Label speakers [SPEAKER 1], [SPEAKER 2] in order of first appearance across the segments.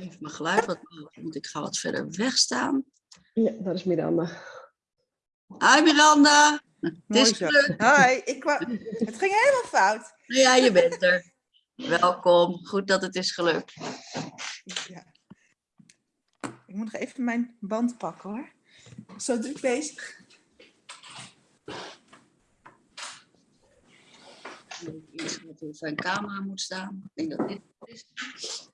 [SPEAKER 1] Even mijn geluid wat moet ik ga wat verder wegstaan.
[SPEAKER 2] Ja, dat is Miranda.
[SPEAKER 1] Hi Miranda. Het is.
[SPEAKER 3] Hi, ik kwam... het ging helemaal fout.
[SPEAKER 1] Ja, je bent er. Welkom. Goed dat het is gelukt.
[SPEAKER 3] Ja. Ik moet nog even mijn band pakken hoor. Zo druk bezig.
[SPEAKER 1] Eerst wat op zijn camera moet staan. Ik denk dat dit het is.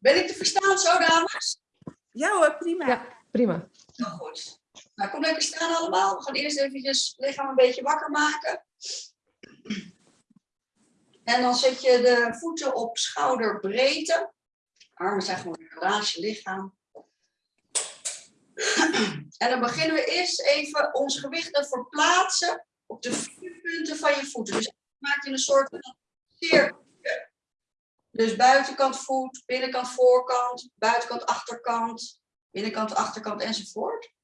[SPEAKER 1] Ben ik te verstaan zo, dames?
[SPEAKER 3] Ja hoor, prima.
[SPEAKER 2] Ja, prima.
[SPEAKER 1] Nou goed. Nou, kom lekker staan allemaal. We gaan eerst eventjes het lichaam een beetje wakker maken. En dan zet je de voeten op schouderbreedte. Armen zijn gewoon een je lichaam. En dan beginnen we eerst even ons gewicht te verplaatsen op de vier punten van je voeten. Dus maak je een soort van cirkel. Dus buitenkant voet, binnenkant voorkant, buitenkant achterkant, binnenkant achterkant enzovoort.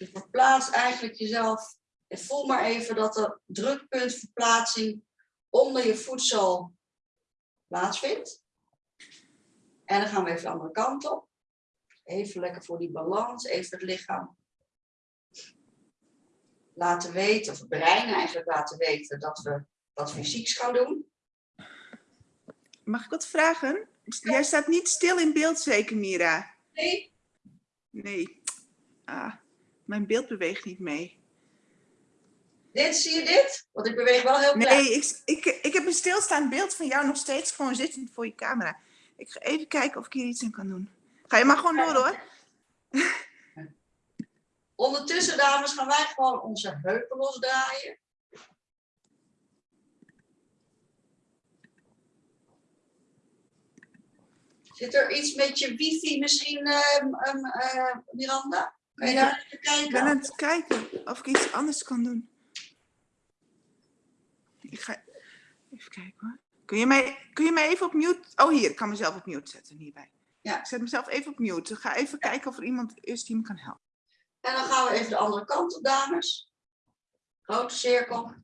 [SPEAKER 1] Je verplaatst eigenlijk jezelf. En voel maar even dat de drukpuntverplaatsing onder je voedsel plaatsvindt. En dan gaan we even de andere kant op. Even lekker voor die balans, even het lichaam laten weten, of het brein eigenlijk laten weten dat we wat fysieks gaan doen.
[SPEAKER 3] Mag ik wat vragen? Jij staat niet stil in beeld zeker, Mira?
[SPEAKER 1] Nee,
[SPEAKER 3] Nee. Ah, mijn beeld beweegt niet mee.
[SPEAKER 1] dit, zie je dit? Want ik beweeg wel heel klein.
[SPEAKER 3] Nee, ik, ik, ik heb een stilstaand beeld van jou nog steeds gewoon zittend voor je camera. Ik ga even kijken of ik hier iets aan kan doen. Ga je maar gewoon door hoor.
[SPEAKER 1] Ondertussen, dames, gaan wij gewoon onze heupen losdraaien. Zit er iets met je wifi misschien, eh, Miranda? Je even
[SPEAKER 3] Ik ben
[SPEAKER 1] kijken?
[SPEAKER 3] aan het kijken of ik iets anders kan doen. Ik ga even kijken hoor. Kun je mij, kun je mij even op mute... Oh hier, ik kan mezelf op mute zetten hierbij.
[SPEAKER 1] Ja.
[SPEAKER 3] Ik zet mezelf even op mute. Ik ga even kijken of er iemand is die me kan helpen.
[SPEAKER 1] En dan gaan we even de andere kant op, dames. Grote cirkel.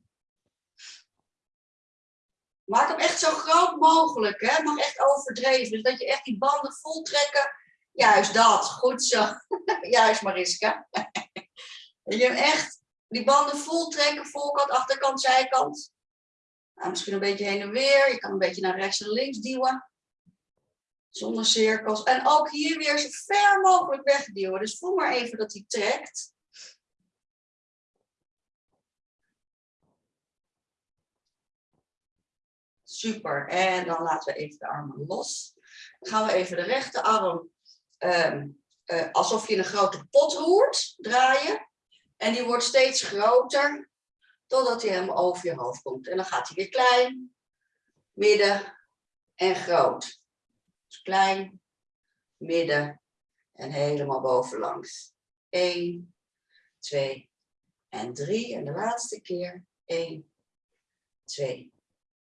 [SPEAKER 1] Maak hem echt zo groot mogelijk, hè? Mag echt overdreven. Dus dat je echt die banden vol trekken. Juist dat, goed zo. Juist Mariska. Je hem echt die banden vol trekken, voorkant, achterkant, zijkant. Nou, misschien een beetje heen en weer. Je kan een beetje naar rechts en links duwen. Zonder cirkels. En ook hier weer zo ver mogelijk wegduwen. Dus voel maar even dat hij trekt. Super. En dan laten we even de armen los. Dan gaan we even de rechterarm ehm, eh, alsof je een grote pot roert, draaien. En die wordt steeds groter totdat hij helemaal over je hoofd komt. En dan gaat hij weer klein, midden en groot. Dus klein, midden en helemaal bovenlangs. 1, 2 en 3. En de laatste keer 1, 2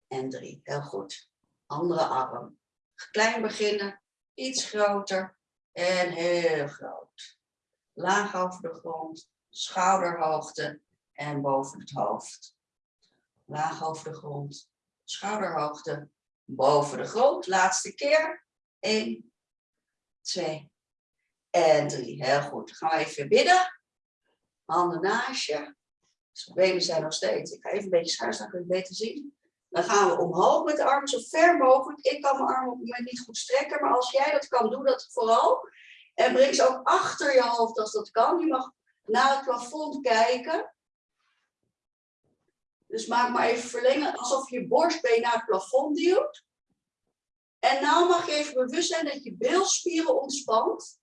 [SPEAKER 1] en 3. Heel goed. Andere arm. Klein beginnen, iets groter en heel groot. Laag over de grond, schouderhoogte en boven het hoofd. Laag over de grond, schouderhoogte, boven de grond. Laatste keer. 1, 2 en 3. Heel goed. Dan gaan we even bidden. Handen naast je. Benen zijn nog steeds. Ik ga even een beetje schuin staan, kun je het beter zien. Dan gaan we omhoog met de armen zo ver mogelijk. Ik kan mijn armen op het moment niet goed strekken, maar als jij dat kan, doe dat vooral. En breng ze ook achter je hoofd als dat kan. Je mag naar het plafond kijken. Dus maak maar even verlengen alsof je je borstbeen naar het plafond duwt. En nou mag je even bewust zijn dat je bilspieren ontspant.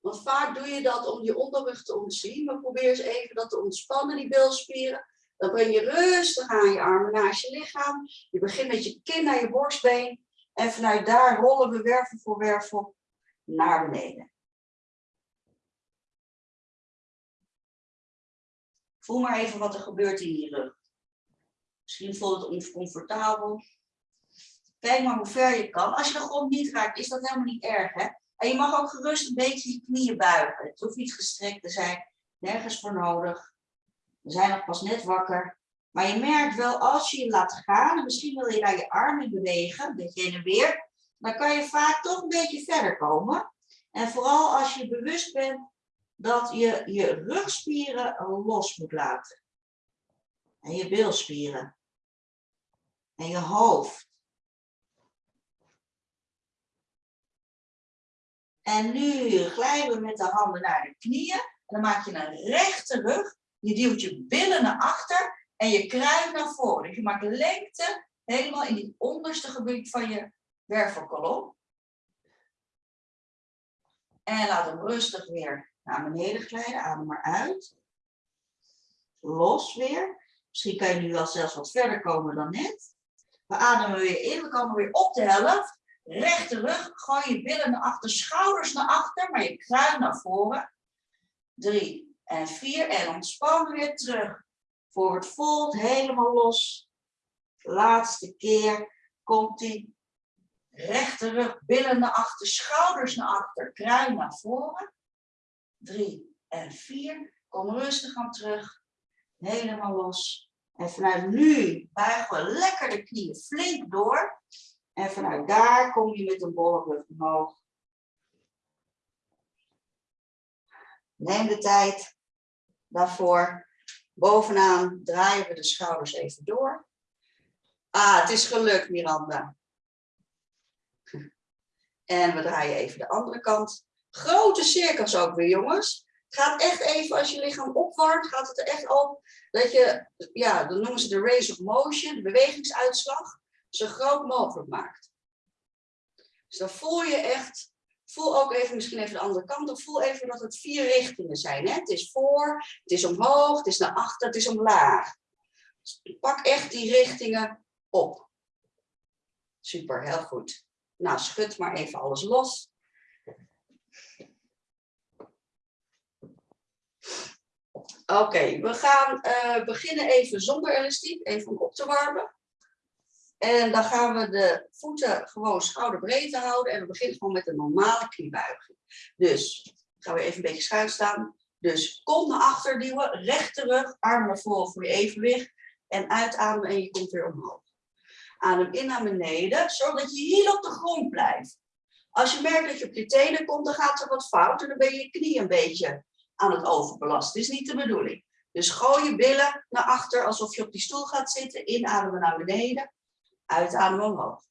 [SPEAKER 1] Want vaak doe je dat om je onderrug te ontzien. Maar probeer eens even dat te ontspannen, die bilspieren. Dan breng je rustig aan je armen naast je lichaam. Je begint met je kin naar je borstbeen. En vanuit daar rollen we wervel voor wervel naar beneden. Voel maar even wat er gebeurt in je rug. Misschien voelt het oncomfortabel. Kijk maar hoe ver je kan. Als je de grond niet raakt, is dat helemaal niet erg. Hè? En je mag ook gerust een beetje je knieën buigen. Het hoeft niet gestrekt te zijn. Nergens voor nodig. We zijn nog pas net wakker. Maar je merkt wel, als je je laat gaan, en misschien wil je daar je armen bewegen, een beetje heen en weer, dan kan je vaak toch een beetje verder komen. En vooral als je bewust bent dat je je rugspieren los moet laten. En je bilspieren. En je hoofd. En nu glijden we met de handen naar de knieën. En dan maak je een rechte rug. Je duwt je billen naar achter en je kruin naar voren. Dus je maakt lengte helemaal in het onderste gebied van je wervelkolom. En laat hem rustig weer naar beneden glijden. Adem maar uit. Los weer. Misschien kan je nu wel zelfs wat verder komen dan net. We ademen weer in. We komen weer op de helft. Rechte rug. Gooi je billen naar achter. Schouders naar achter. Maar je kruin naar voren. Drie en vier. En ontspan weer terug. Forward fold. Helemaal los. Laatste keer. Komt die rechte rug, billen naar achter, schouders naar achter, kruin naar voren. Drie en vier. Kom rustig aan terug. Helemaal los. En vanuit nu buigen we lekker de knieën flink door. En vanuit daar kom je met een bolle rug omhoog. Neem de tijd daarvoor. Bovenaan draaien we de schouders even door. Ah, het is gelukt, Miranda. En we draaien even de andere kant. Grote cirkels ook weer, jongens. Het gaat echt even, als je lichaam opwarmt, gaat het er echt op dat je, ja, dan noemen ze de range of motion, de bewegingsuitslag, zo groot mogelijk maakt. Dus dan voel je echt, voel ook even, misschien even de andere kant op, voel even dat het vier richtingen zijn. Hè? Het is voor, het is omhoog, het is naar achter, het is omlaag. Dus pak echt die richtingen op. Super, heel goed. Nou, schud maar even alles los. Oké, we gaan uh, beginnen even zonder elastiek, even om op te warmen. En dan gaan we de voeten gewoon schouderbreedte houden. En we beginnen gewoon met een normale kniebuiging. Dus gaan we even een beetje schuin staan. Dus kont naar achter duwen, rechte rug, armen naar voren voor je evenwicht. En uitademen en je komt weer omhoog. Adem in naar beneden, zodat je hier op de grond blijft. Als je merkt dat je op je tenen komt, dan gaat er wat fout en dan ben je je knie een beetje aan het overbelasten. Dat is niet de bedoeling. Dus gooi je billen naar achter alsof je op die stoel gaat zitten. Inademen naar beneden, uitademen omhoog.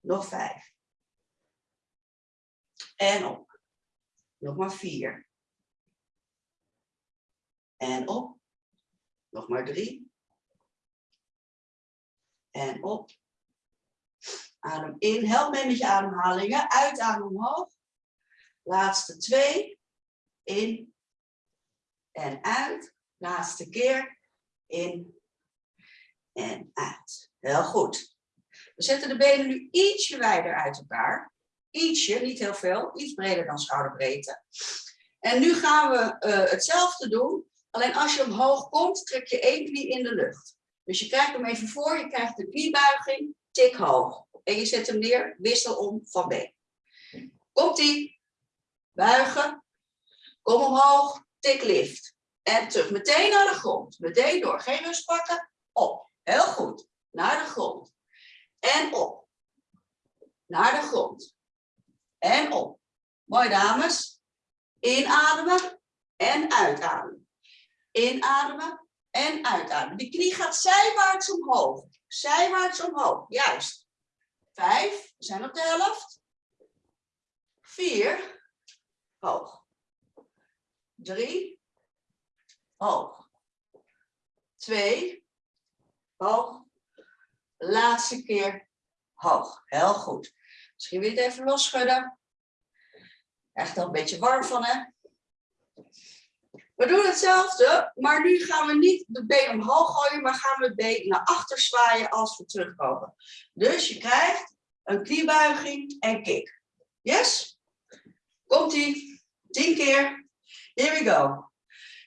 [SPEAKER 1] Nog vijf. En op. Nog maar vier. En op. Nog maar drie. En op. Adem in. Help mee met je ademhalingen. Uitadem omhoog. Laatste twee. In. En uit. Laatste keer. In. En uit. Heel goed. We zetten de benen nu ietsje wijder uit elkaar. Ietsje, niet heel veel. Iets breder dan schouderbreedte. En nu gaan we uh, hetzelfde doen. Alleen als je omhoog komt, trek je één knie in de lucht. Dus je krijgt hem even voor. Je krijgt de kniebuiging. Tik hoog en je zet hem neer, wissel om van been. Komt-ie. Buigen. Kom omhoog, tik lift. En terug, meteen naar de grond. Meteen door, geen rust pakken. Op. Heel goed. Naar de grond. En op. Naar de grond. En op. Mooi dames. Inademen en uitademen. Inademen en uitademen. De knie gaat zijwaarts omhoog. Zijwaarts omhoog. Juist. Vijf, we zijn op de helft. Vier, hoog. Drie, hoog. Twee, hoog. Laatste keer hoog. Heel goed. Misschien weer even losschudden. Echt al een beetje warm van, hè? We doen hetzelfde, maar nu gaan we niet de been omhoog gooien, maar gaan we het been naar achter zwaaien als we terugkomen. Dus je krijgt een kniebuiging en kick. Yes? Komt-ie. Tien keer. Here we go.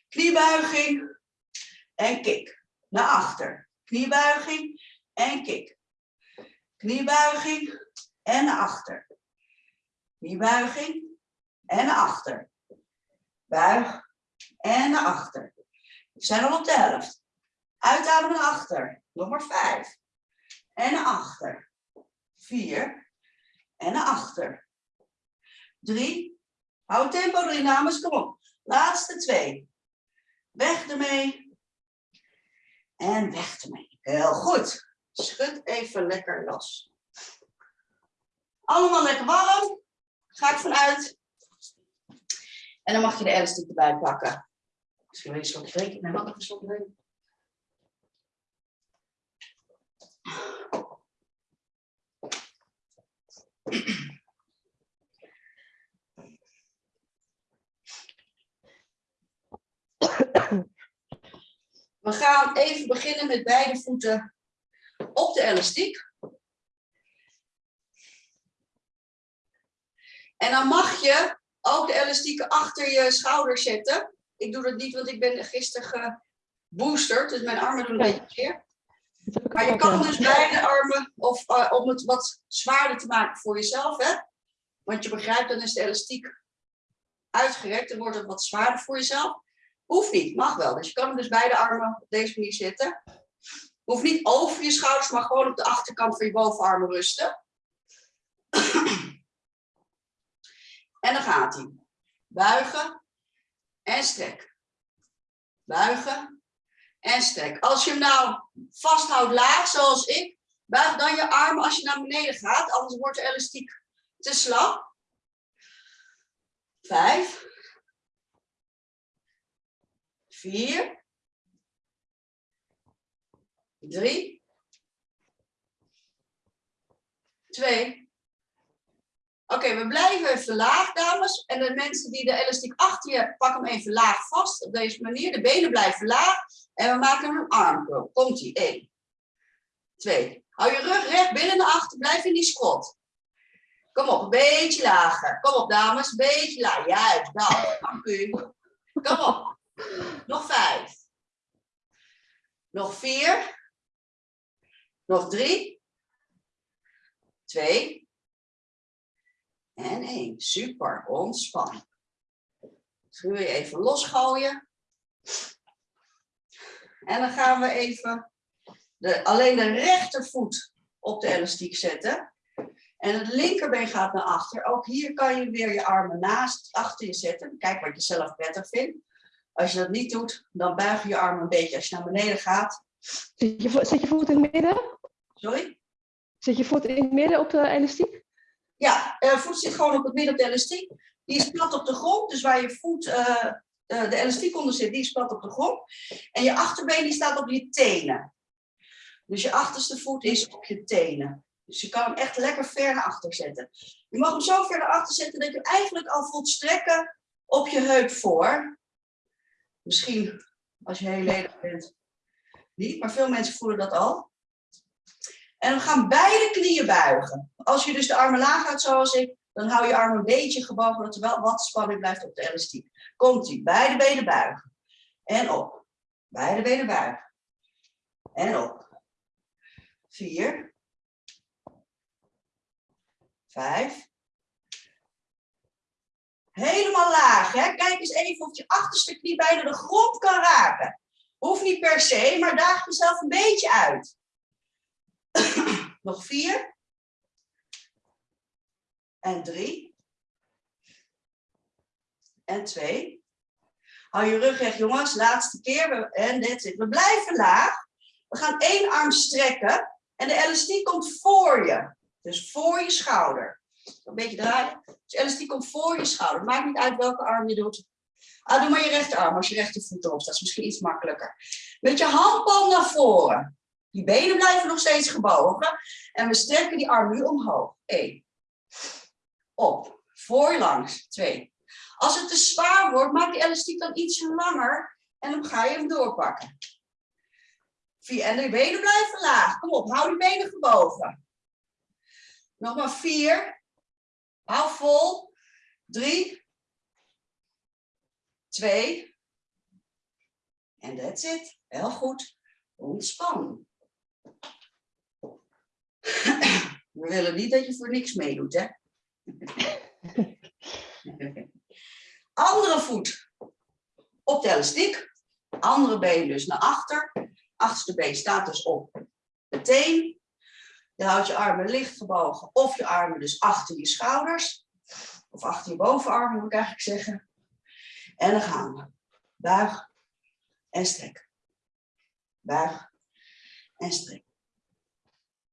[SPEAKER 1] Kniebuiging En kik. Naar achter. Kniebuiging en kik. Kniebuiging en naar achter. Kniebuiging en naar achter. Buig en naar achter. We zijn al op de helft. Uitademen naar achter. Nog maar vijf. En naar achter. Vier. En naar achter. Drie. Hou tempo erin, dames. Kom op. Laatste twee. Weg ermee. En weg ermee. Heel goed. Schud even lekker los. Allemaal lekker warm. Ga ik vanuit. En dan mag je de elastiek erbij pakken. Misschien wil je slokje drinken. Nee, ik een slokje drinken? We gaan even beginnen met beide voeten op de elastiek. En dan mag je ook de elastieken achter je schouder zetten. Ik doe dat niet, want ik ben gisteren geboosterd, dus mijn armen doen een beetje zeer. Maar je kan dus beide armen, of eh, om het wat zwaarder te maken voor jezelf, hè? Want je begrijpt, dan is de elastiek uitgerekt, dan wordt het wat zwaarder voor jezelf. Hoeft niet, mag wel. Dus je kan hem dus beide armen op deze manier zetten. Hoeft niet over je schouders, maar gewoon op de achterkant van je bovenarmen rusten. En dan gaat hij. Buigen en strek. Buigen en strek. Als je hem nou vasthoudt laag, zoals ik, buig dan je armen als je naar beneden gaat, anders wordt de elastiek te slap. Vijf. Vier. Drie. Twee. Oké, we blijven even laag, dames. En de mensen die de elastiek achter je hebben, pak hem even laag vast. Op deze manier. De benen blijven laag. En we maken een armcurl. Komt ie. 1. 2. Hou je rug recht binnen naar achter. Blijf in die squat. Kom op, een beetje lager. Kom op, dames. Een beetje lager. Juist. Dank u. Kom op. Nog vijf. Nog vier. Nog drie. Twee. En één. Super, ontspan. Schuur je even losgooien. En dan gaan we even de, alleen de rechtervoet op de elastiek zetten. En het linkerbeen gaat naar achter. Ook hier kan je weer je armen naast achter je zetten. Kijk wat je zelf prettig vindt. Als je dat niet doet, dan buig je je armen een beetje als je naar beneden gaat.
[SPEAKER 2] Je, zet je voet in het midden?
[SPEAKER 1] Sorry?
[SPEAKER 2] Zet je voet in het midden op de elastiek?
[SPEAKER 1] Ja, eh voet zit gewoon op het midden op de elastiek. Die is plat op de grond. Dus waar je voet, eh, eh, de elastiek onder zit, die is plat op de grond. En je achterbeen die staat op je tenen. Dus je achterste voet is op je tenen. Dus je kan hem echt lekker ver naar achter zetten. Je mag hem zo ver naar achter zetten dat je hem eigenlijk al voelt strekken op je heup voor. Misschien als je heel ledig bent niet, maar veel mensen voelen dat al. En we gaan beide knieën buigen. Als je dus de armen laag houdt zoals ik, dan hou je armen een beetje gebogen, dat er wel wat spanning blijft op de elastiek. Komt ie, beide benen buigen. En op. Beide benen buigen. En op. Vier. Vijf. Helemaal laag. Hè? Kijk eens even of je achterste knie bijna de grond kan raken. Hoeft niet per se, maar daag jezelf een beetje uit. Nog vier. En drie. En twee. Hou je rug recht, jongens. Laatste keer. En dit it. We blijven laag. We gaan één arm strekken. En de elastiek komt voor je. Dus voor je schouder. Een beetje draaien. Dus elastiek komt voor je schouder. Maakt niet uit welke arm je doet. Ah, doe maar je rechterarm als je rechtervoet erop staat. Dat is misschien iets makkelijker. Met je handpalm naar voren. Die benen blijven nog steeds gebogen. En we strekken die arm nu omhoog. Eén. Op. Voorlangs. Twee. Als het te zwaar wordt, maak die elastiek dan ietsje langer. En dan ga je hem doorpakken. Vier. En de benen blijven laag. Kom op, hou die benen gebogen. Nog maar vier. Hou vol. Drie. Twee. En that's it. Heel goed. Ontspan. We willen niet dat je voor niks meedoet, hè? Andere voet op de elastiek. Andere been dus naar achter. Achterste been staat dus op de teen. Je houdt je armen licht gebogen of je armen dus achter je schouders. Of achter je bovenarmen moet ik eigenlijk zeggen. En dan gaan we. Buig en strek. Buig en strek.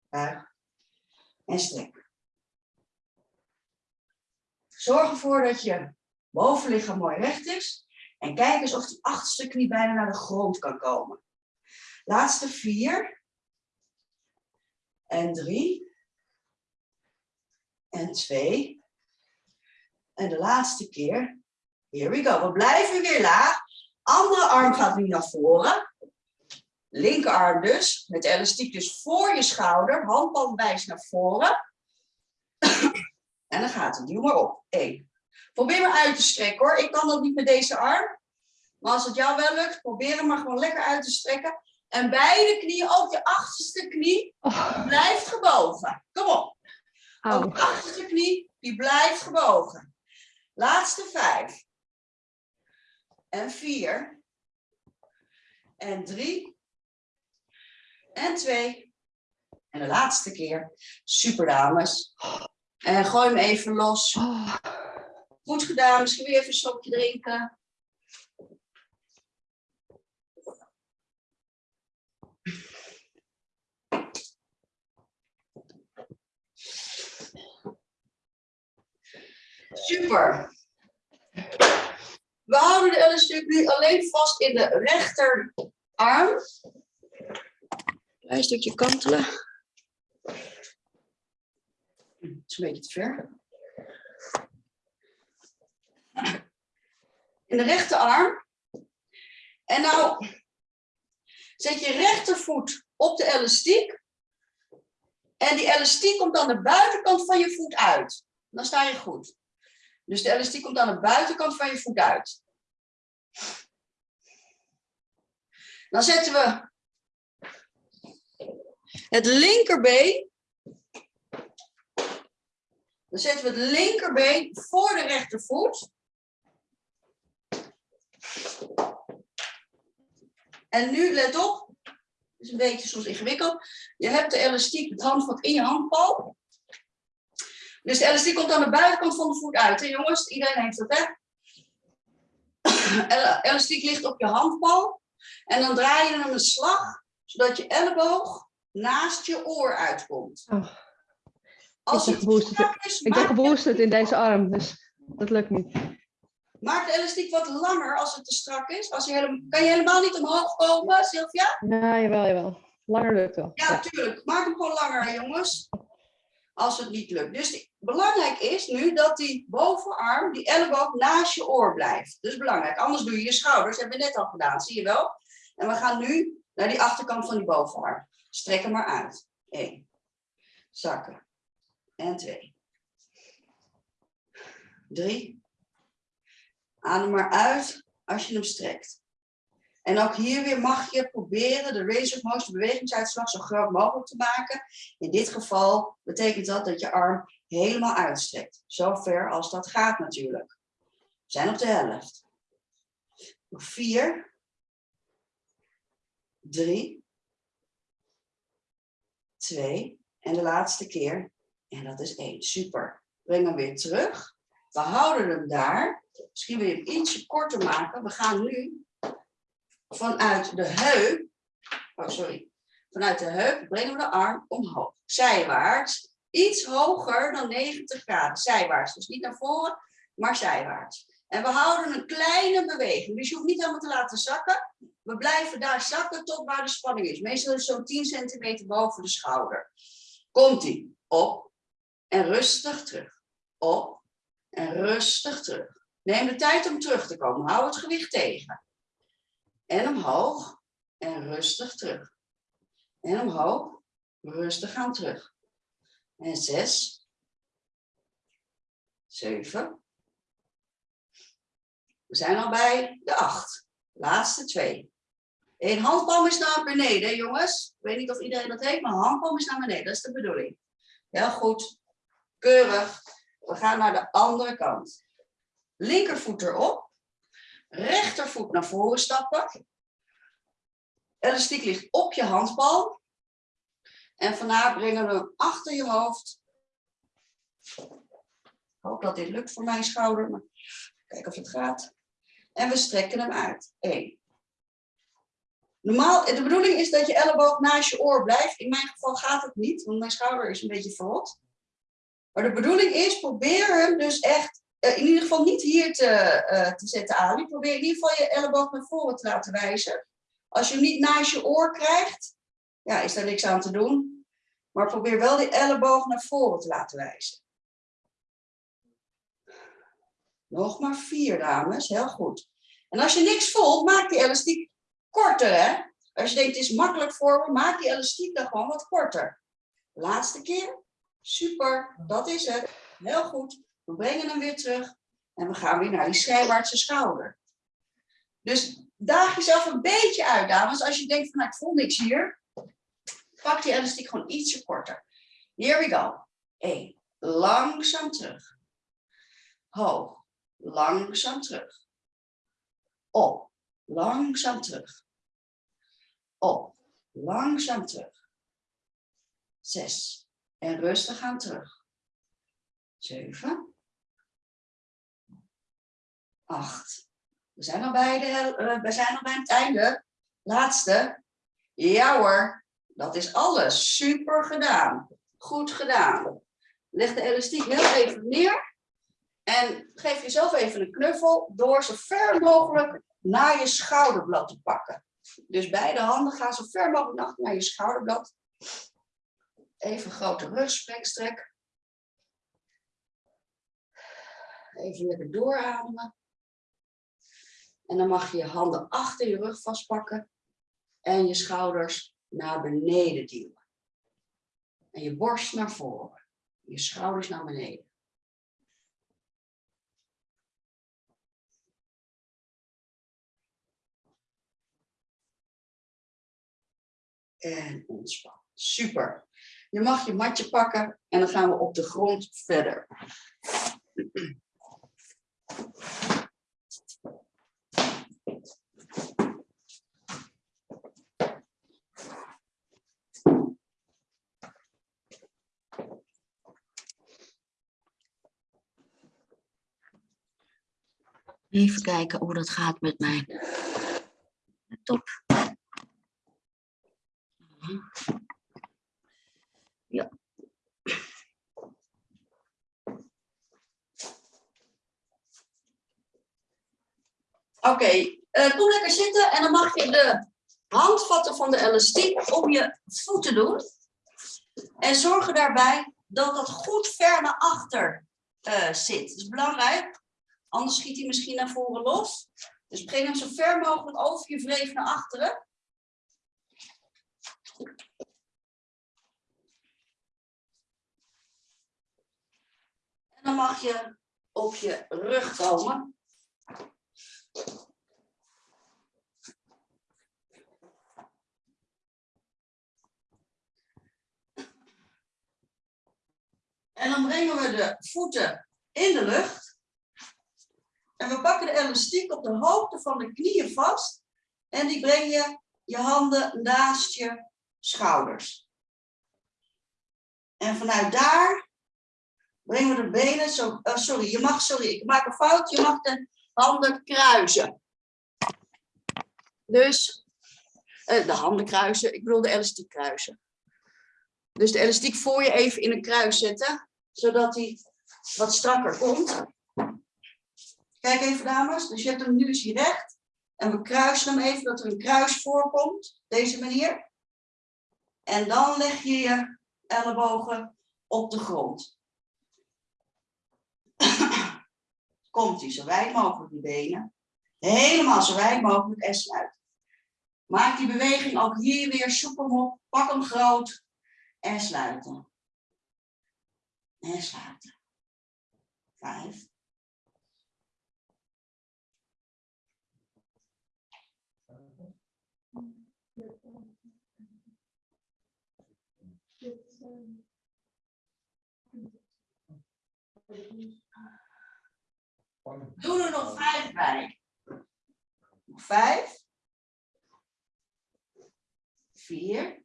[SPEAKER 1] Buig en strek. Zorg ervoor dat je bovenlichaam mooi recht is. En kijk eens of die achterste knie bijna naar de grond kan komen. Laatste vier. En drie. En twee. En de laatste keer. Here we go. We blijven weer laag. Andere arm gaat nu naar voren. Linkerarm dus. Met elastiek dus voor je schouder. Handpalm wijst naar voren. En dan gaat het. Duw maar op. Eén. Probeer maar uit te strekken hoor. Ik kan dat niet met deze arm. Maar als het jou wel lukt, probeer hem maar gewoon lekker uit te strekken. En beide knieën, ook je achterste knie,
[SPEAKER 2] Oh,
[SPEAKER 1] blijft gebogen. Kom op. Ook de achterste knie, die blijft gebogen. Laatste vijf. En vier. En drie. En twee. En de laatste keer. Super dames. En gooi hem even los. Goed gedaan. Misschien weer even een slokje drinken. Super. We houden de ellenstuk nu alleen vast in de rechterarm. Klein stukje kantelen. Het is een beetje te ver. In de rechterarm. En nou zet je rechtervoet op de elastiek. En die elastiek komt aan de buitenkant van je voet uit. Dan sta je goed. Dus de elastiek komt aan de buitenkant van je voet uit. Dan zetten we het linkerbeen. Dan zetten we het linkerbeen voor de rechtervoet. En nu let op, het is een beetje soms ingewikkeld. Je hebt de elastiek, het handvat in je handpalm. Dus de elastiek komt aan de buitenkant van de voet uit. Hè, jongens, iedereen heeft dat, hè? El- Elastiek ligt op je handpalm. En dan draai je hem een slag, zodat je elleboog naast je oor uitkomt.
[SPEAKER 2] Oh.
[SPEAKER 1] Als
[SPEAKER 2] ben
[SPEAKER 1] het
[SPEAKER 2] geboosterd.
[SPEAKER 1] strak is,
[SPEAKER 2] ik ben geboosterd in deze arm, dus dat lukt niet.
[SPEAKER 1] maak de elastiek wat langer als het te strak is. Als je helemaal, kan je helemaal niet omhoog komen, Sylvia?
[SPEAKER 2] Ja, jawel, jawel. Langer lukt wel.
[SPEAKER 1] Ja, tuurlijk. Maak hem gewoon langer, jongens. Als het niet lukt. Dus die- belangrijk is nu dat die bovenarm, die elleboog, naast je oor blijft. Dus belangrijk. Anders doe je je schouders. hebben we net al gedaan, zie je wel? En we gaan nu naar die achterkant van die bovenarm. Strek hem maar uit. Eén. Zakken. En twee. Drie. Adem maar uit als je hem strekt. En ook hier weer mag je proberen de range of motion bewegingsuitslag zo groot mogelijk te maken. In dit geval betekent dat dat je arm helemaal uitstrekt. Zo ver als dat gaat natuurlijk. We zijn op de helft. Nog vier. Drie. Twee. En de laatste keer. En dat is één. Super. Breng hem weer terug. We houden hem daar. Misschien wil je hem ietsje korter maken. We gaan nu vanuit de heup, oh sorry, vanuit de heup brengen we de arm omhoog. Zijwaarts, iets hoger dan 90 graden, zijwaarts. Dus niet naar voren, maar zijwaarts. En we houden een kleine beweging, dus je hoeft niet helemaal te laten zakken. We blijven daar zakken tot waar de spanning is. Meestal is zo'n 10 centimeter boven de schouder. Komt-ie, op en rustig terug. Op en rustig terug. Neem de tijd om terug te komen, hou het gewicht tegen. En omhoog en rustig terug. En omhoog, rustig gaan terug. En zes, zeven. We zijn al bij de acht. Laatste twee. Een handpalm is naar beneden, jongens. Ik weet niet of iedereen dat heeft, maar handpalm is naar beneden. Dat is de bedoeling. Heel goed. Keurig. We gaan naar de andere kant. Linkervoet erop. Rechtervoet naar voren stappen. Elastiek ligt op je handpalm. En vandaar brengen we hem achter je hoofd. Ik hoop dat dit lukt voor mijn schouder. Maar kijken of het gaat. En we strekken hem uit. 1. Normaal, de bedoeling is dat je elleboog naast je oor blijft. In mijn geval gaat het niet, want mijn schouder is een beetje verrot. Maar de bedoeling is, probeer hem dus echt, eh, in ieder geval niet hier te, eh, te zetten, Ali. Probeer in ieder geval je elleboog naar voren te laten wijzen. Als je hem niet naast je oor krijgt, ja, is daar niks aan te doen. Maar probeer wel die elleboog naar voren te laten wijzen. Nog maar vier, dames. Heel goed. En als je niks voelt, maak die elastiek korter, hè? Als je denkt, het is makkelijk voor me, maak die elastiek dan gewoon wat korter. Laatste keer. Super, dat is het. Heel goed. We brengen hem weer terug. En we gaan weer naar die schijnwaartse schouder. Dus daag jezelf een beetje uit, dames. Als je denkt, van, nou, ik voel niks hier. Pak die elastiek gewoon ietsje korter. Here we go. 1. Langzaam terug. Hoog. Langzaam terug. Op. Langzaam terug. Op. Langzaam terug. 6. En rustig aan terug. 7. 8. We zijn al bij, de, uh, we zijn al bij het einde. Laatste. Ja hoor, dat is alles. Super gedaan. Goed gedaan. Leg de elastiek heel even neer. En geef jezelf even een knuffel door zo ver mogelijk naar je schouderblad te pakken. Dus beide handen gaan zo ver mogelijk naar je schouderblad. Even grote rugstrekstrek. Even lekker doorademen. En dan mag je je handen achter je rug vastpakken. En je schouders naar beneden duwen. En je borst naar voren. Je schouders naar beneden. En ontspannen. Super. Je mag je matje pakken en dan gaan we op de grond verder. Even kijken hoe dat gaat met mijn top. Ja. Oké, uh, kom lekker zitten en dan mag je de handvatten van de elastiek om je voeten doen. En zorg er daarbij dat dat goed ver naar achter uh, zit. Dat is belangrijk, anders schiet hij misschien naar voren los. Dus breng hem zo ver mogelijk over je wreef naar achteren. En dan mag je op je rug komen. En dan brengen we de voeten in de lucht. En we pakken de elastiek op de hoogte van de knieën vast. En die breng je je handen naast je schouders. En vanuit daar brengen we de benen zo. Oh, sorry, je mag, sorry, ik maak een fout. Je mag de handen kruisen. Dus uh, de handen kruisen, ik bedoel de elastiek kruisen. Dus de elastiek voor je even in een kruis zetten, zodat hij wat strakker komt. Kijk even dames, dus je hebt hem nu is hij recht. En we kruisen hem even, dat er een kruis voorkomt. Deze manier. En dan leg je je ellebogen op de grond. Komt hij zo wijd mogelijk die benen. Helemaal zo wijd mogelijk en sluit. Maak die beweging ook hier weer soepel op. Pak hem groot en sluiten. En sluiten. Vijf. Doe er nog vijf bij. Vijf. Vier.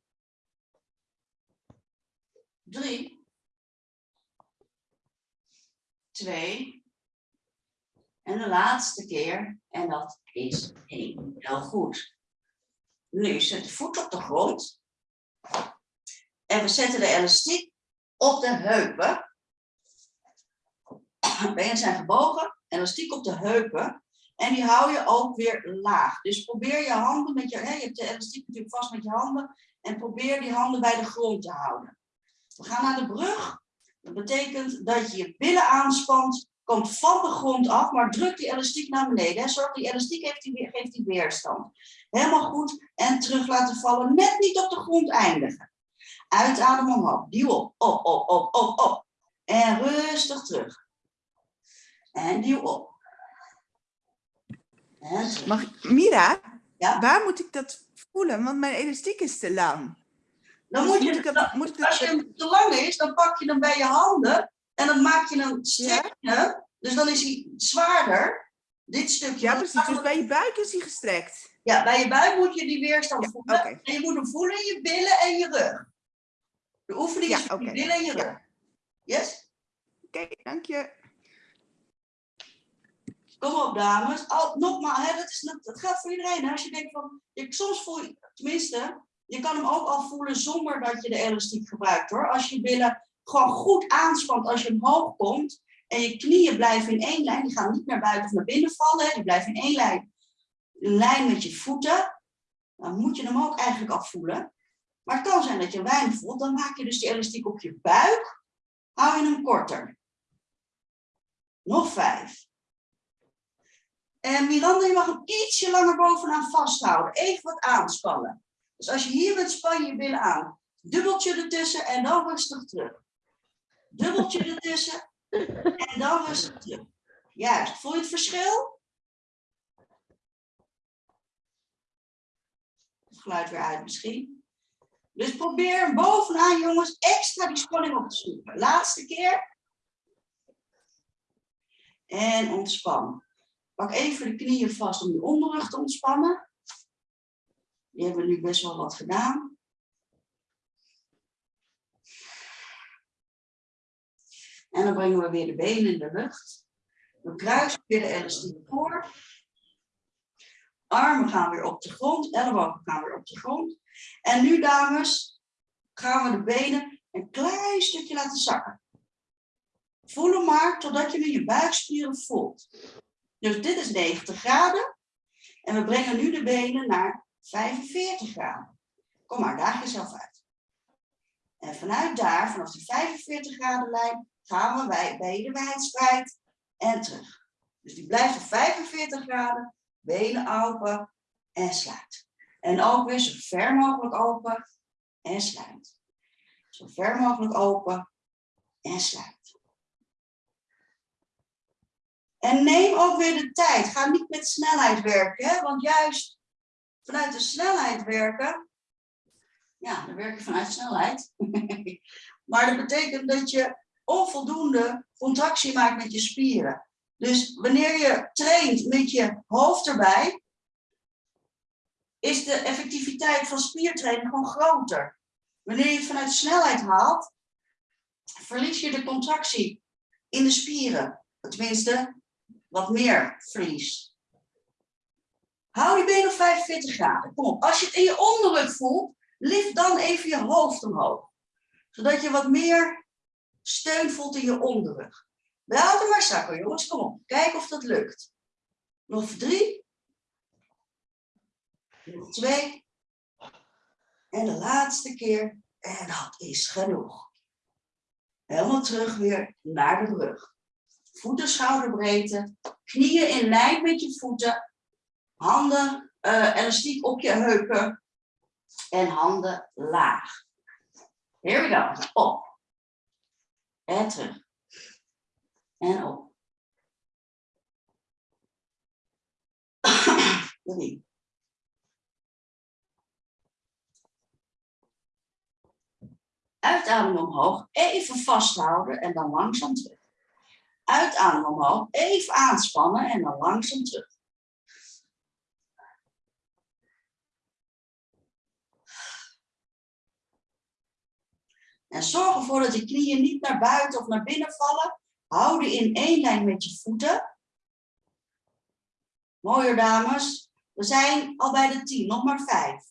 [SPEAKER 1] Drie. Twee. En de laatste keer. En dat is één. Heel goed. Nu zet de voet op de grond. En we zetten de elastiek op de heupen. Benen zijn gebogen, elastiek op de heupen. En die hou je ook weer laag. Dus probeer je handen met je, hè, je hebt de elastiek natuurlijk vast met je handen. En probeer die handen bij de grond te houden. We gaan naar de brug. Dat betekent dat je je billen aanspant, komt van de grond af, maar druk die elastiek naar beneden. Hè. Zorg die elastiek heeft die, geeft die weerstand. Helemaal goed. En terug laten vallen. Net niet op de grond eindigen. Uitadem omhoog. Duw op, op, op, op, op, op. En rustig terug. En duw op. En terug.
[SPEAKER 3] Mag, Mira,
[SPEAKER 1] Ja?
[SPEAKER 3] waar moet ik dat voelen? Want mijn elastiek is te lang.
[SPEAKER 1] Dan
[SPEAKER 3] Dus
[SPEAKER 1] moet je,
[SPEAKER 3] moet ik dat, moet ik dat,
[SPEAKER 1] als je hem te lang is, dan pak je hem bij je handen en dan maak je hem strekken. Dus dan is hij zwaarder. Dit stukje.
[SPEAKER 3] ja, precies. Dus bij je buik is hij gestrekt.
[SPEAKER 1] Ja, bij je buik moet je die weerstand
[SPEAKER 3] Ja,
[SPEAKER 1] voelen. En je moet hem voelen in je billen en je rug. De oefening
[SPEAKER 3] Ja,
[SPEAKER 1] is billen en je
[SPEAKER 3] Ja.
[SPEAKER 1] rug. Yes?
[SPEAKER 3] Oké, dank je.
[SPEAKER 1] Kom op, dames. Al, nogmaals, hè, dat, is, dat, dat geldt voor iedereen. Hè. Als je denkt van, je, soms voel je, tenminste, je kan hem ook al voelen zonder dat je de elastiek gebruikt hoor. Als je billen gewoon goed aanspant als je omhoog komt en je knieën blijven in één lijn, die gaan niet naar buiten of naar binnen vallen, die blijven in één lijn, een lijn met je voeten, dan moet je hem ook eigenlijk al voelen. Maar het kan zijn dat je weinig voelt, dan maak je dus die elastiek op je buik, hou je hem korter. Nog vijf. En Miranda, je mag hem ietsje langer bovenaan vasthouden. Even wat aanspannen. Dus als je hier bent, span je je billen aan. Dubbeltje ertussen en dan rustig terug. Dubbeltje ertussen en dan rustig terug. Juist. Voel je het verschil? Het geluid weer uit misschien. Dus probeer bovenaan, jongens, extra die spanning op te zoeken. Laatste keer. En ontspan. Pak even de knieën vast om je onderrug te ontspannen. Die hebben we nu best wel wat gedaan. En dan brengen we weer de benen in de lucht. We kruisen weer de elastiek voor. Armen gaan weer op de grond, ellebogen gaan weer op de grond. En nu, dames, gaan we de benen een klein stukje laten zakken. Voel hem maar totdat je nu je buikspieren voelt. Dus dit is 90 graden. En we brengen nu de benen naar 45 graden. Kom maar, daag jezelf uit. En vanuit daar, vanaf de 45 graden lijn, gaan we bij benen wijdspreid en terug. Dus die blijft op 45 graden, benen open en sluit. En ook weer zo ver mogelijk open en sluit. Zo ver mogelijk open en sluit. En neem ook weer de tijd. Ga niet met snelheid werken, hè? want juist vanuit de snelheid werken, ja, dan werk je vanuit snelheid. maar dat betekent dat je onvoldoende contractie maakt met je spieren. Dus wanneer je traint met je hoofd erbij, is de effectiviteit van spiertraining gewoon groter. Wanneer je het vanuit snelheid haalt, verlies je de contractie in de spieren. Tenminste, wat meer verlies. Hou die benen op 45 graden. Kom op. Als je het in je onderrug voelt, lift dan even je hoofd omhoog. Zodat je wat meer steun voelt in je onderrug. Laat hem maar zakken, jongens. Kom op. Kijk of dat lukt. Nog drie. Nog twee. En de laatste keer. En dat is genoeg. Helemaal terug weer naar de brug. Voeten schouderbreedte. Knieën in lijn met je voeten. Handen eh, elastiek op je heupen. En handen laag. Here we go. Op. En terug. En op. Drie. Uitademen omhoog, even vasthouden en dan langzaam terug. Uitademen omhoog, even aanspannen en dan langzaam terug. En zorg ervoor dat je knieën niet naar buiten of naar binnen vallen. Hou die in één lijn met je voeten. Mooier dames. We zijn al bij de tien, nog maar vijf.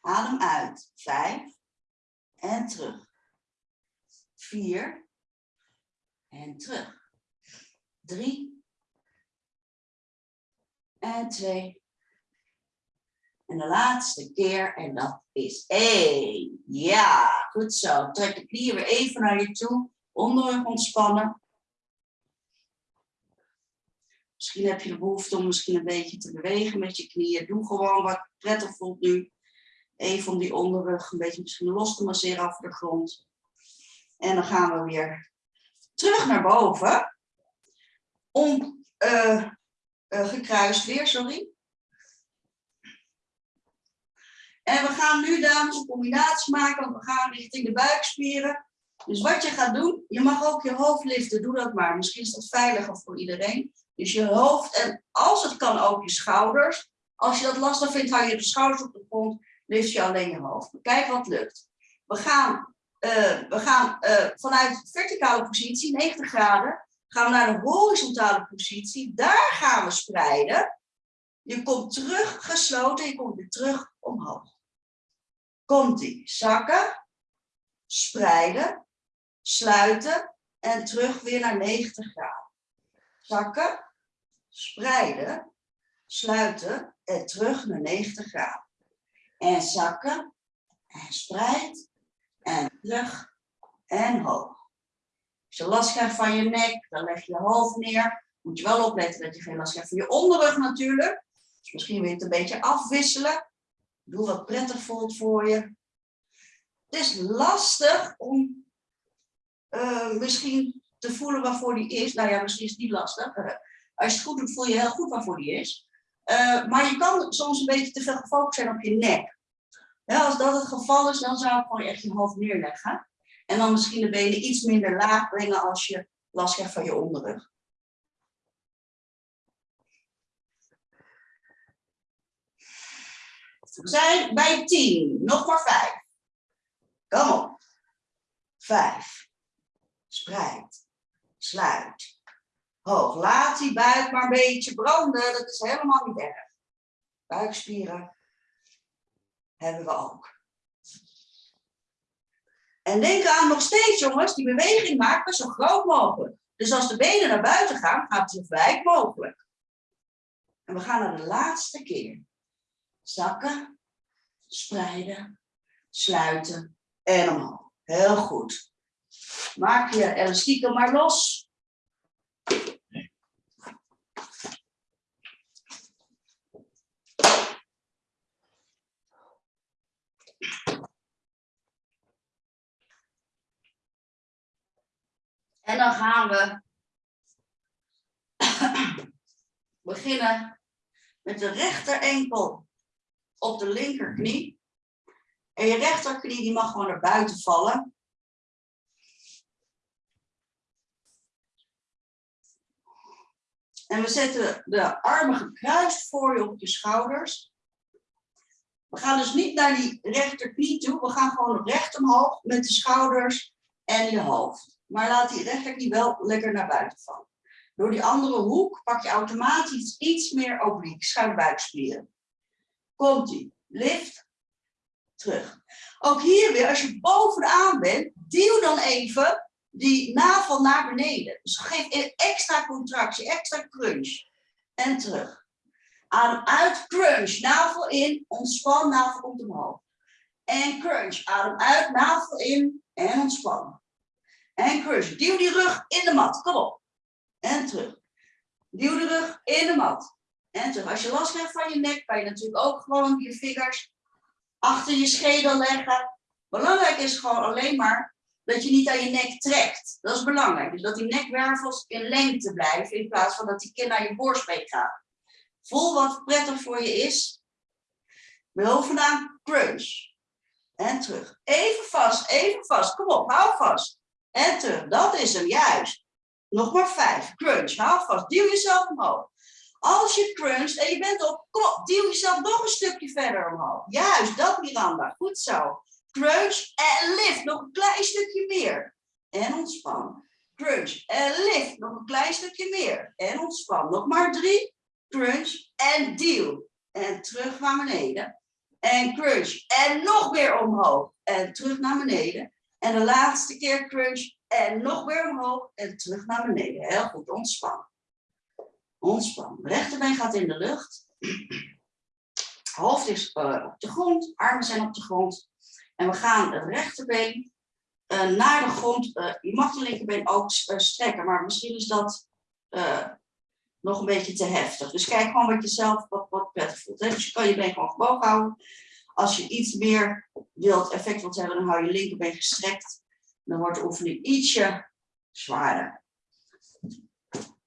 [SPEAKER 1] Adem uit. Vijf. En terug. Vier. En terug. Drie. En twee. En de laatste keer, en dat is één. Ja, goed zo. Trek de knieën weer even naar je toe. Onderrug ontspannen. Misschien heb je de behoefte om misschien een beetje te bewegen met je knieën. Doe gewoon wat prettig voelt nu. Even om die onderrug een beetje misschien los te masseren over de grond. En dan gaan we weer terug naar boven. Om, uh, uh, gekruist weer, sorry. En we gaan nu, dames, een combinatie maken, want we gaan richting de buikspieren. Dus wat je gaat doen, je mag ook je hoofd liften, doe dat maar. Misschien is dat veiliger voor iedereen. Dus je hoofd en als het kan ook je schouders. Als je dat lastig vindt, hou je de schouders op de grond, lift je alleen je hoofd. Kijk wat lukt. We gaan, uh, we gaan uh, vanuit verticale positie, 90 graden, gaan we naar de horizontale positie. Daar gaan we spreiden. Je komt terug gesloten, je komt weer terug omhoog. Komt-ie. Zakken, spreiden, sluiten en terug weer naar 90 graden. Zakken, spreiden, sluiten en terug naar 90 graden. En zakken en spreid en terug en hoog. Als je last krijgt van je nek, dan leg je je hoofd neer. Moet je wel opletten dat je geen last krijgt van je onderrug natuurlijk. Dus misschien wil je het een beetje afwisselen. Doe wat prettig voelt voor je. Het is lastig om uh, misschien te voelen waarvoor die is. Nou ja, misschien is niet lastig. Uh, als je het goed doet, voel je heel goed waarvoor die is. Uh, maar je kan soms een beetje te veel gefocust zijn op je nek. Ja, als dat het geval is, dan zou ik gewoon echt je hoofd neerleggen. En dan misschien de benen iets minder laag brengen als je last krijgt van je onderrug. We zijn bij 10, nog maar 5. Kom op. 5. Spreid. Sluit. Hoog. Laat die buik maar een beetje branden. Dat is helemaal niet erg. Buikspieren hebben we ook. En denk aan nog steeds, jongens, die beweging maken zo groot mogelijk. Dus als de benen naar buiten gaan, gaat het zo wijd mogelijk. En we gaan naar de laatste keer. Zakken, spreiden, sluiten en omhoog. Heel goed. Maak je elastieken maar los. En dan gaan we beginnen met de rechter enkel op de linkerknie. En je rechterknie die mag gewoon naar buiten vallen. En we zetten de armen gekruist voor je op je schouders. We gaan dus niet naar die rechterknie toe. We gaan gewoon recht omhoog met de schouders en je hoofd. Maar laat die rechterknie wel lekker naar buiten vallen. Door die andere hoek pak je automatisch iets meer obliek, schuimbuikspieren. Komt-ie. Lift. Terug. Ook hier weer, als je bovenaan bent, duw dan even die navel naar beneden. Dus geef extra contractie, extra crunch. En terug. Adem uit, crunch. Navel in, ontspan, navel komt omhoog. En crunch. Adem uit, navel in en ontspan. En crunch. Duw die rug in de mat. Kom op. En terug. Duw de rug in de mat. En terug. Als je last hebt van je nek, kan je natuurlijk ook gewoon je vingers achter je schedel leggen. Belangrijk is gewoon alleen maar dat je niet aan je nek trekt. Dat is belangrijk. Dus dat die nekwervels in lengte blijven in plaats van dat die kin naar je borstbeen gaat. Voel wat prettig voor je is. Bovenaan crunch. En terug. Even vast, even vast. Kom op, hou vast. En terug. Dat is hem, juist. Nog maar vijf. Crunch, hou vast. Duw jezelf omhoog. Als je cruncht en je bent op, kom op, duw jezelf nog een stukje verder omhoog. Juist, dat Miranda. Goed zo. Crunch en lift. Nog een klein stukje meer. En ontspan. Crunch en lift. Nog een klein stukje meer. En ontspan. Nog maar drie. Crunch en duw. En terug naar beneden. En crunch. En nog weer omhoog. En terug naar beneden. En de laatste keer crunch. En nog weer omhoog. En terug naar beneden. Heel goed. Ontspan. Ontspan. Rechterbeen gaat in de lucht. Hoofd is eh, op de grond. Armen zijn op de grond. En we gaan het rechterbeen eh, naar de grond. Eh, je mag de linkerbeen ook strekken. Maar misschien is dat nog een beetje te heftig. Dus kijk gewoon wat je zelf wat, wat prettig voelt. Hè? Dus je kan je been gewoon gebogen houden. Als je iets meer wilt, effect wilt hebben, dan hou je linkerbeen gestrekt. Dan wordt de oefening ietsje zwaarder.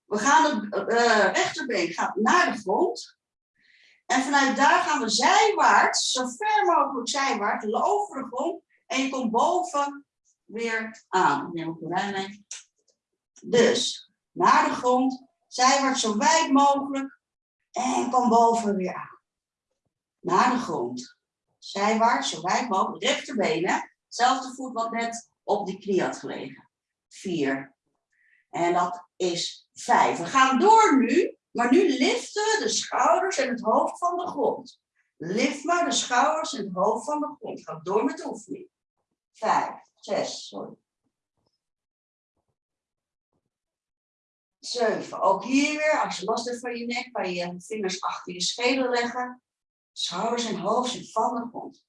[SPEAKER 1] We gaan het eh, rechterbeen gaat naar de grond. En vanuit daar gaan we zijwaarts, zo ver mogelijk zijwaarts, over de grond. En je komt boven weer aan. Neem ik erbij mee. Dus naar de grond, zijwaarts zo wijd mogelijk. En kom boven weer aan. Naar de grond. Zijwaarts, zo wijd mogelijk. Rechterbeen, hè? Zelfde voet wat net op die knie had gelegen. Vier. En dat is vijf. We gaan door nu, maar nu liften de schouders en het hoofd van de grond. Lift maar de schouders en het hoofd van de grond. Ga door met de oefening. Vijf, zes, sorry. Zeven. Ook hier weer, als je last hebt van je nek, kan je je vingers achter je schedel leggen. Schouders en hoofd zijn van de grond.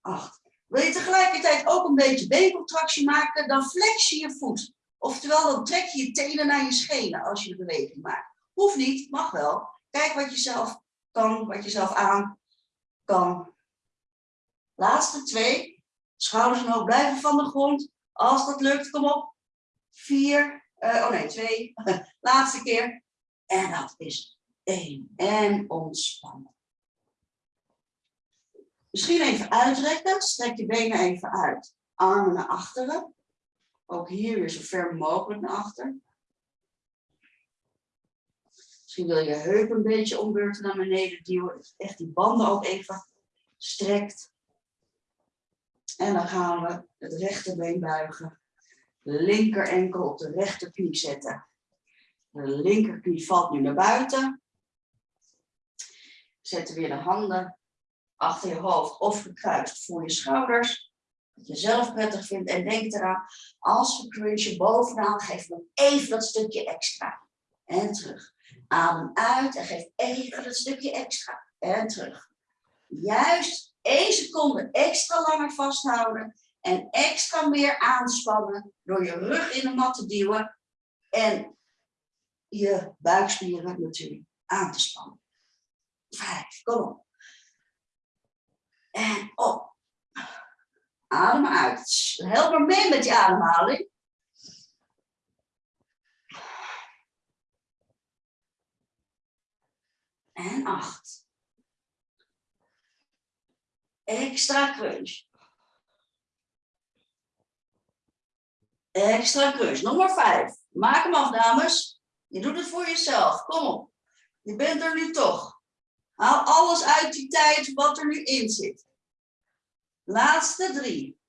[SPEAKER 1] Acht. Wil je tegelijkertijd ook een beetje beencontractie maken, dan flex je je voet. Oftewel, dan trek je je tenen naar je schenen als je de beweging maakt. Hoeft niet, mag wel. Kijk wat je zelf kan, wat je zelf aan kan. Laatste twee. Schouders en hoofd blijven van de grond. Als dat lukt, kom op. Vier. eh, oh nee, twee. Laatste keer. En dat is één. En ontspannen. Misschien even uitrekken. Strek je benen even uit. Armen naar achteren. Ook hier weer zo ver mogelijk naar achter. Misschien wil je heup een beetje ombeurten naar beneden duwen. Echt die banden ook even strekt. En dan gaan we het rechterbeen buigen. Linker enkel op de rechterknie zetten. De linkerknie valt nu naar buiten. Zet weer de handen achter je hoofd of gekruist voor je schouders. Wat je zelf prettig vindt. En denk eraan, als we crunchen bovenaan, geef nog even dat stukje extra. En terug. Adem uit en geef even dat stukje extra. En terug. Juist één seconde extra langer vasthouden. En extra meer aanspannen door je rug in de mat te duwen. En je buikspieren natuurlijk aan te spannen. Vijf, kom op. En op. Adem uit. Help maar mee met je ademhaling. En acht. Extra crunch. Extra crunch. Nog maar vijf. Maak hem af, dames. Je doet het voor jezelf. Kom op. Je bent er nu toch. Haal alles uit die tijd wat er nu in zit. Laatste drie.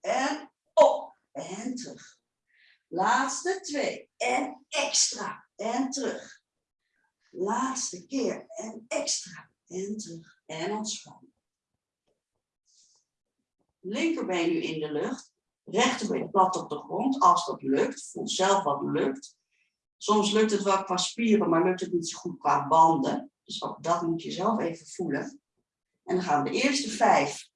[SPEAKER 1] En op. En terug. Laatste twee. En extra. En terug. Laatste keer. En extra. En terug. En ontspannen. Linkerbeen nu in de lucht. Rechterbeen plat op de grond. Als dat lukt. Voel zelf wat lukt. Soms lukt het wel qua spieren, maar lukt het niet zo goed qua banden. Dus ook dat moet je zelf even voelen. En dan gaan we de eerste vijf.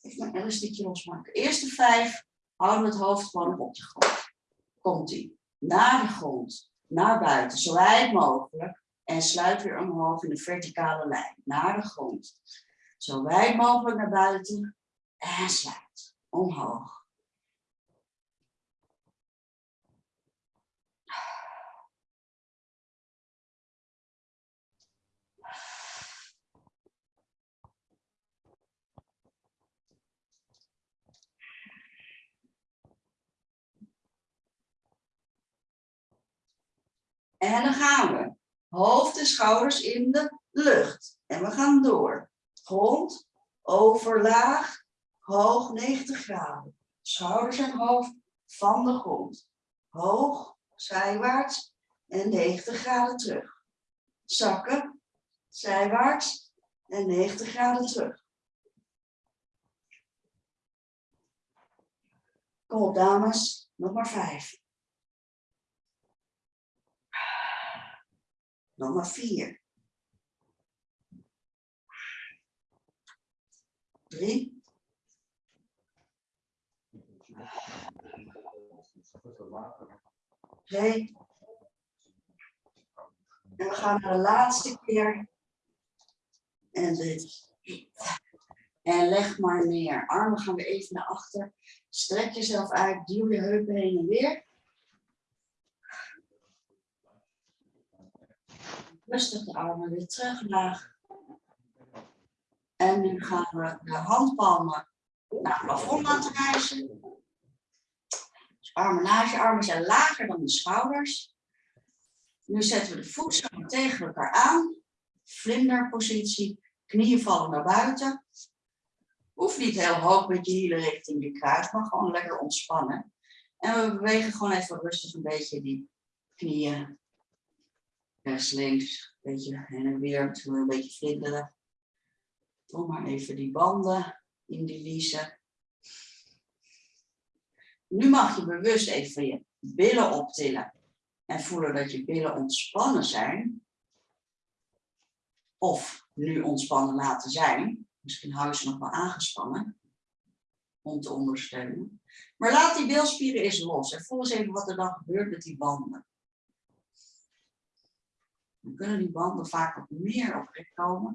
[SPEAKER 1] Even mijn elastiekje losmaken. De eerste vijf houden we het hoofd gewoon op de grond. Komt ie. Naar de grond. Naar buiten. Zo wijd mogelijk. En sluit weer omhoog in de verticale lijn. Naar de grond. Zo wijd mogelijk naar buiten. En sluit. Omhoog. En dan gaan we. Hoofd en schouders in de lucht. En we gaan door. Grond, overlaag, hoog 90 graden. Schouders en hoofd van de grond. Hoog, zijwaarts en 90 graden terug. Zakken, zijwaarts en 90 graden terug. Kom op dames, nog maar vijf. Maar vier. Drie. Twee. En we gaan naar de laatste keer. En dit. En leg maar neer. Armen gaan weer even naar achter. Strek jezelf uit. Duw je heupen heen en weer. Rustig de armen weer terug laag. En nu gaan we de handpalmen naar het plafond laten reizen. Dus armen naast je armen zijn lager dan de schouders. Nu zetten we de voeten tegen elkaar aan. Vlinderpositie. Knieën vallen naar buiten. Hoeft niet heel hoog met je hielen richting je kruis, maar gewoon lekker ontspannen. En we bewegen gewoon even rustig een beetje die knieën. Rechts, links, een beetje heen en weer, we een beetje vlinderen. Doe maar even die banden in die liezen. Nu mag je bewust even je billen optillen en voelen dat je billen ontspannen zijn. Of nu ontspannen laten zijn. Misschien hou je ze nog wel aangespannen om te ondersteunen. Maar laat die bilspieren eens los en voel eens even wat er dan gebeurt met die banden. Dan kunnen die banden vaak wat meer op rek komen.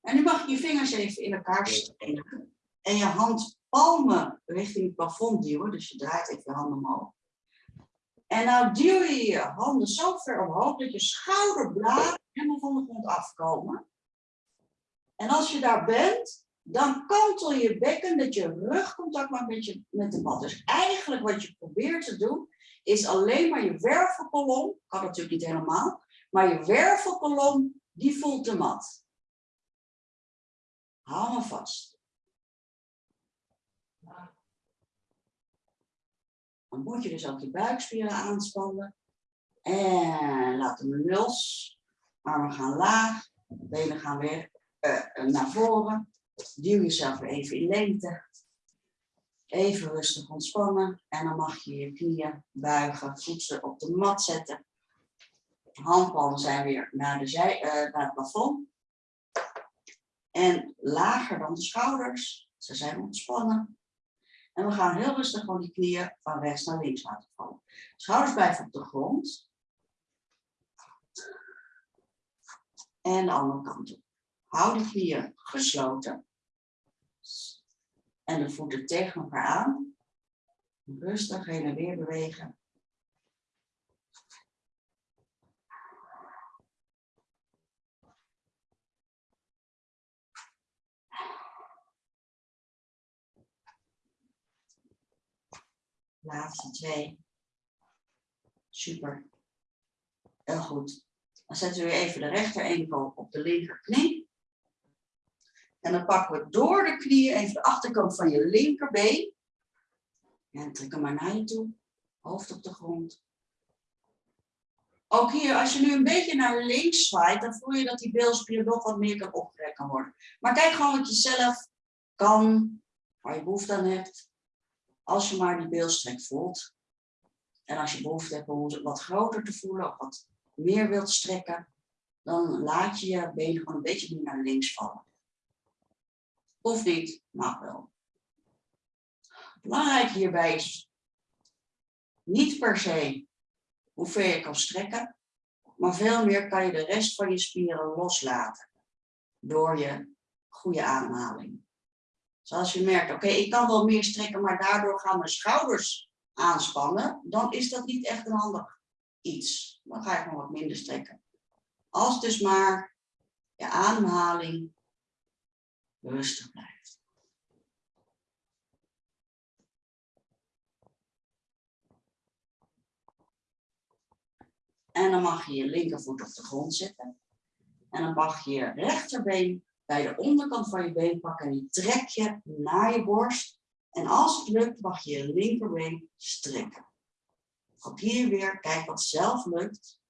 [SPEAKER 1] En nu mag je je vingers even in elkaar steken en je handpalmen richting het plafond duwen. Dus je draait even je handen omhoog. En nou duw je je handen zo ver omhoog dat je schouderbladen helemaal van de grond afkomen. En als je daar bent, dan kantel je bekken dat je rugcontact maakt met, je, met de mat. Dus eigenlijk wat je probeert te doen, is alleen maar je wervelkolom, kan natuurlijk niet helemaal, maar je wervelkolom, die voelt de mat. Hou me vast. Dan moet je dus ook je buikspieren aanspannen. En laat hem los. Armen gaan laag. Benen gaan weer uh, naar voren. Duw jezelf even in lengte. Even rustig ontspannen. En dan mag je je knieën buigen. Voeten op de mat zetten. Handpalmen zijn weer naar, de zij, uh, naar het plafond. En lager dan de schouders. Ze zijn ontspannen. En we gaan heel rustig gewoon die knieën van rechts naar links laten vallen. Schouders blijven op de grond. En de andere kant op. Hou de knieën gesloten. En de voeten tegen elkaar aan. Rustig heen en weer bewegen. Laatste twee. Super. Heel goed. Dan zetten we even de rechter enkel op de linkerknie. En dan pakken we door de knieën even de achterkant van je linkerbeen. En trek hem maar naar je toe. Hoofd op de grond. Ook hier, als je nu een beetje naar links zwaait, dan voel je dat die bilspier nog wat meer kan opgerekt kan worden. Maar kijk gewoon wat je zelf kan, waar je behoefte aan hebt. Als je maar die beelstrek voelt. En als je behoefte hebt om het wat groter te voelen of wat meer wilt strekken, dan laat je je benen gewoon een beetje meer naar links vallen. Of niet, mag wel. Belangrijk hierbij is niet per se hoe ver je kan strekken, maar veel meer kan je de rest van je spieren loslaten door je goede ademhaling. Zoals je merkt, oké, ik kan wel meer strekken, maar daardoor gaan mijn schouders aanspannen, dan is dat niet echt een handig iets. Dan ga ik nog wat minder strekken. Als dus maar je ademhaling rustig blijft. En dan mag je je linkervoet op de grond zetten. En dan mag je je rechterbeen bij de onderkant van je been pakken en die trek je naar je borst. En als het lukt, mag je je linkerbeen strekken. Ook hier weer, kijk wat zelf lukt.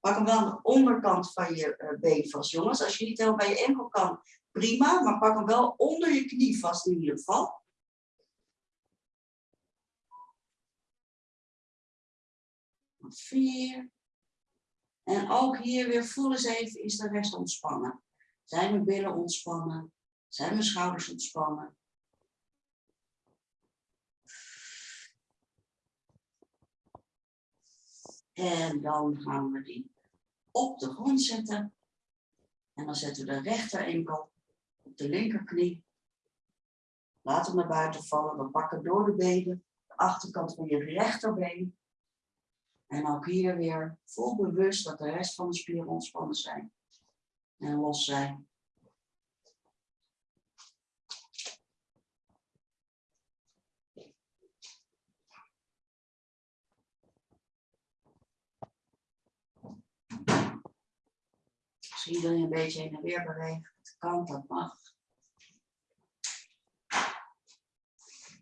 [SPEAKER 1] Pak hem wel aan de onderkant van je eh, been vast, jongens. Als je niet helemaal bij je enkel kan, prima. Maar pak hem wel onder je knie vast in ieder geval. Vier. En ook hier weer voel eens even, is de rest ontspannen? Zijn mijn billen ontspannen? Zijn mijn schouders ontspannen? En dan gaan we die op de grond zetten. En dan zetten we de rechter enkel op de linkerknie. Laat hem naar buiten vallen. We pakken door de benen de achterkant van je rechterbeen. En ook hier weer vol bewust dat de rest van de spieren ontspannen zijn. En los zijn. Misschien wil je een beetje heen en weer bewegen. Kan, dat mag.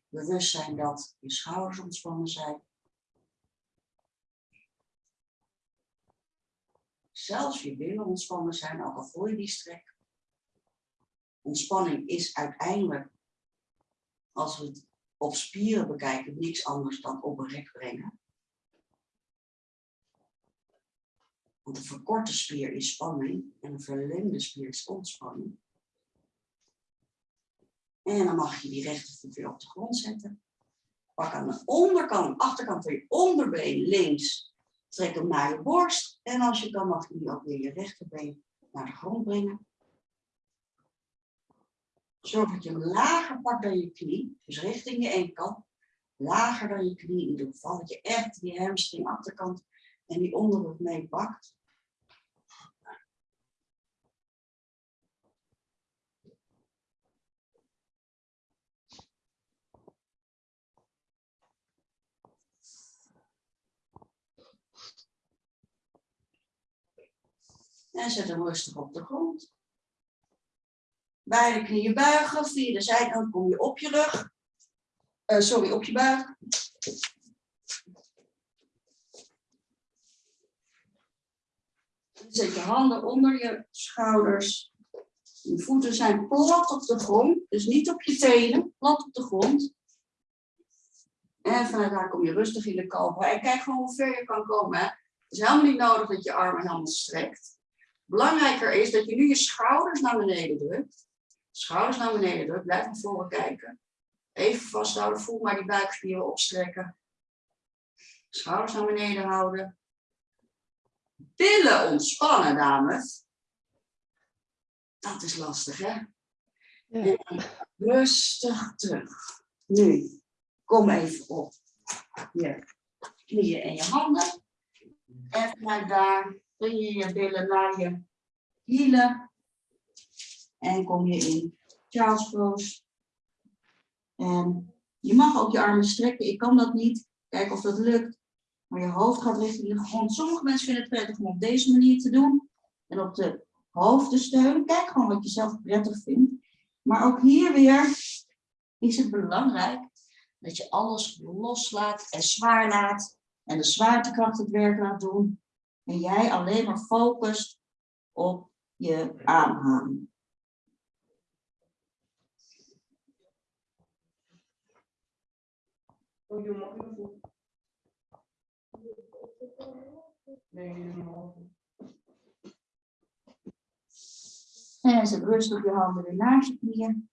[SPEAKER 1] Bewust zijn dat je schouders ontspannen zijn. Zelfs je billen ontspannen zijn, ook al voel je die strek. Ontspanning is uiteindelijk, als we het op spieren bekijken, niks anders dan op een rek brengen. Want een verkorte spier is spanning en een verlengde spier is ontspanning. En dan mag je die rechtervoet weer op de grond zetten. Pak aan de onderkant, achterkant van je onderbeen links. Trek hem naar je borst. En als je kan, mag je nu ook weer je rechterbeen naar de grond brengen. Zorg dat je hem lager pakt dan je knie. Dus richting je enkel. Lager dan je knie in ieder geval. Dat je echt die hamstring achterkant en die onderrug mee pakt. En zet hem rustig op de grond. Beide knieën buigen. Via de zijkant kom je op je rug. Uh, sorry, op je buik. Zet je handen onder je schouders. Je voeten zijn plat op de grond. Dus niet op je tenen, plat op de grond. En vanuit daar kom je rustig in de kalf. En kijk gewoon hoe ver je kan komen. Het is helemaal niet nodig dat je armen helemaal strekt. Belangrijker is dat je nu je schouders naar beneden drukt. Schouders naar beneden drukt. Blijf naar voren kijken. Even vasthouden. Voel maar die buikspieren opstrekken. Schouders naar beneden houden. Billen ontspannen, dames. Dat is lastig, hè?
[SPEAKER 2] Ja.
[SPEAKER 1] Rustig terug. Nu, kom even op je knieën en je handen. En vanuit daar breng je je billen naar je hielen. En kom je in Charles pose. En je mag ook je armen strekken. Ik kan dat niet. Kijk of dat lukt. Maar je hoofd gaat richting de grond. Sommige mensen vinden het prettig om op deze manier te doen. En op de hoofd te steunen. Kijk gewoon wat je zelf prettig vindt. Maar ook hier weer is het belangrijk dat je alles loslaat en zwaar laat. En de zwaartekracht het werk laat doen. En jij alleen maar focust op je ademhaling.
[SPEAKER 4] Oh, je mag je voet. Nee, helemaal niet.
[SPEAKER 1] En zet rustig je handen weer naast je knieën.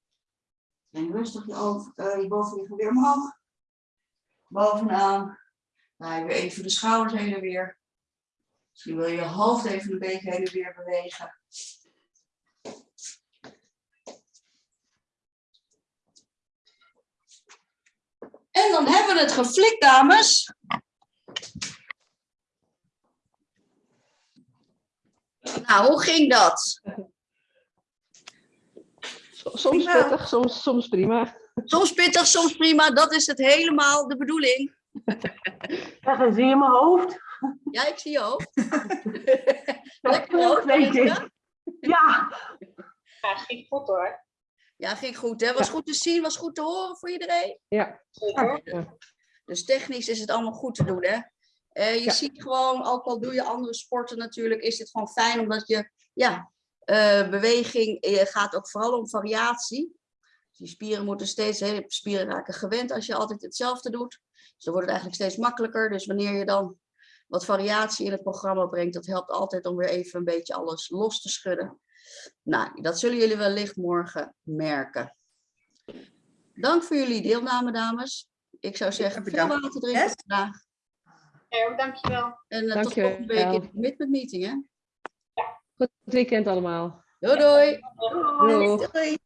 [SPEAKER 1] En rustig je, uh, je bovenliggen weer omhoog. Bovenaan. Draai weer even de schouders heen en weer. Misschien wil je je hoofd even een beetje heen en weer bewegen. En dan hebben we het geflikt, dames. Nou, hoe ging dat?
[SPEAKER 2] So- Soms
[SPEAKER 3] Prima.
[SPEAKER 2] pittig, soms, soms prima.
[SPEAKER 1] Soms pittig, soms prima. Dat is het helemaal de bedoeling.
[SPEAKER 5] En zie je mijn hoofd?
[SPEAKER 1] Ja, ik zie je hoofd.
[SPEAKER 5] Dat
[SPEAKER 1] Lekker hoofd,
[SPEAKER 5] weet ik. Ja,
[SPEAKER 6] Ja, ging goed hoor.
[SPEAKER 1] Ja, ging goed. Hè? Was goed te zien, was goed te horen voor iedereen.
[SPEAKER 2] Ja,
[SPEAKER 6] Zeker.
[SPEAKER 1] Dus technisch is het allemaal goed te doen, hè? Eh, je
[SPEAKER 2] Ja.
[SPEAKER 1] ziet gewoon, ook al doe je andere sporten natuurlijk, is het gewoon fijn omdat je, ja, eh, beweging eh, gaat ook vooral om variatie. Die spieren moeten steeds, hè, spieren raken gewend als je altijd hetzelfde doet. Dus dan wordt het eigenlijk steeds makkelijker. Dus wanneer je dan wat variatie in het programma brengt, dat helpt altijd om weer even een beetje alles los te schudden. Nou, dat zullen jullie wellicht morgen merken. Dank voor jullie deelname, dames. Ik zou zeggen, veel water drinken vandaag.
[SPEAKER 6] Ja, ook dankjewel.
[SPEAKER 1] En uh, tot
[SPEAKER 2] Dankjewel.
[SPEAKER 1] volgende week in de commitment meeting, hè?
[SPEAKER 2] goed weekend allemaal.
[SPEAKER 1] Doei doei!
[SPEAKER 2] Doeg.
[SPEAKER 3] Doei.